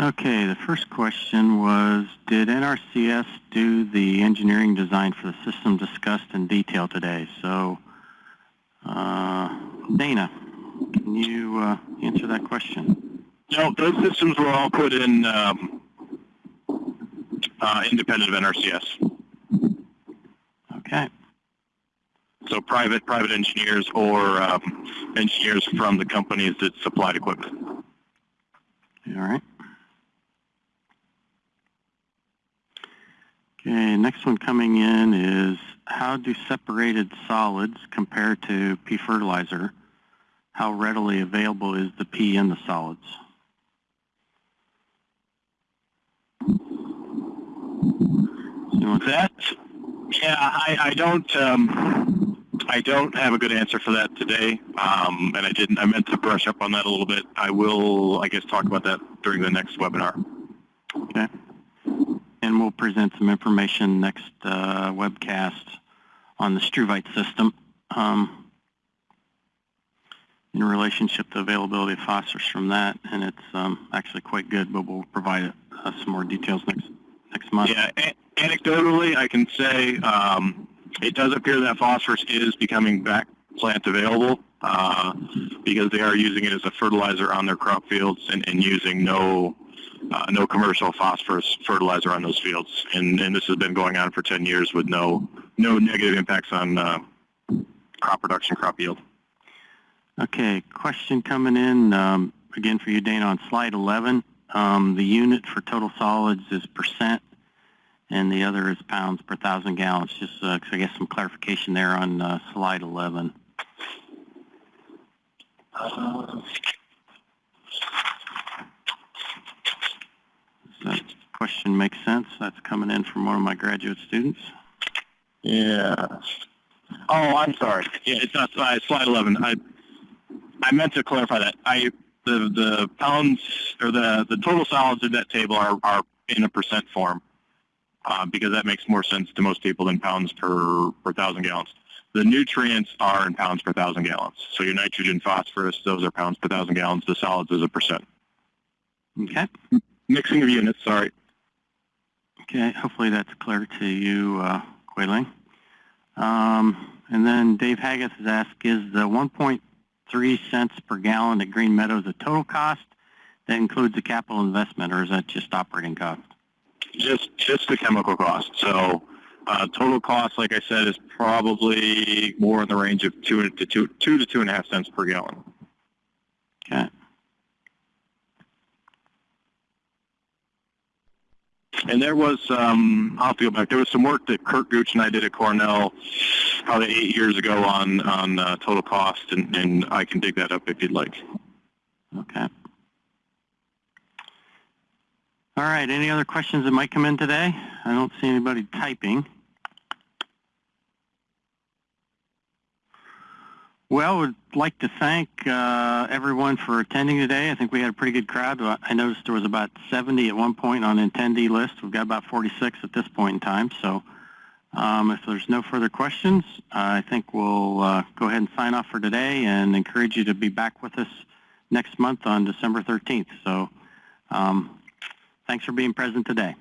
Okay, the first question was, did NRCS do the engineering design for the system discussed in detail today? So, uh, Dana, can you uh, answer that question? No, those systems were all put in um, uh, independent of NRCS. Okay. So private private engineers or um, engineers from the companies that supplied equipment. All right. Okay, next one coming in is how do separated solids compare to P fertilizer? How readily available is the P in the solids? So That, yeah, I, I don't, um, I don't have a good answer for that today, um, and I didn't. I meant to brush up on that a little bit. I will, I guess, talk about that during the next webinar. Okay. And we'll present some information next uh, webcast on the Struvite system um, in relationship to availability of phosphorus from that, and it's um, actually quite good, but we'll provide uh, some more details next next month. Yeah, anecdotally, I can say um, it does appear that phosphorus is becoming back plant available uh, because they are using it as a fertilizer on their crop fields and, and using no uh, no commercial phosphorus fertilizer on those fields. And, and this has been going on for 10 years with no no negative impacts on uh, crop production, crop yield. Okay, question coming in, um, again for you, Dana, on slide 11. Um, the unit for total solids is percent, and the other is pounds per thousand gallons. Just, uh, I guess, some clarification there on uh, slide 11. Does that question make sense? That's coming in from one of my graduate students. Yeah. Oh, I'm sorry. Yeah, it's not slide, slide 11. I I meant to clarify that. I the the pounds or the the total solids in that table are are in a percent form uh, because that makes more sense to most people than pounds per per thousand gallons. The nutrients are in pounds per thousand gallons. So your nitrogen, phosphorus, those are pounds per thousand gallons. The solids is a percent. Okay. Mixing of units. Sorry. Okay, hopefully that's clear to you, uh, Kuei Ling. Um, and then Dave Haggis has asked, is the 1.3 cents per gallon at Green Meadows a total cost that includes the capital investment, or is that just operating cost? Just just the chemical cost. So uh, total cost, like I said, is probably more in the range of two to two two to two and a half cents per gallon. Okay. And there was, um, I'll have to go back. There was some work that Kurt Gooch and I did at Cornell probably eight years ago on on uh, total cost, and, and I can dig that up if you'd like. Okay. All right, any other questions that might come in today? I don't see anybody typing. Well, I would like to thank uh, everyone for attending today. I think we had a pretty good crowd. I noticed there was about 70 at one point on the attendee list. We've got about 46 at this point in time. So um, if there's no further questions, I think we'll uh, go ahead and sign off for today and encourage you to be back with us next month on December 13th. So um, thanks for being present today.